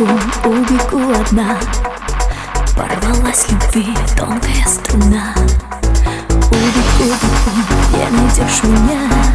убегу, убегу одна. Порвалась любви тонкая струна. Убегу, убегу, не найдешь меня.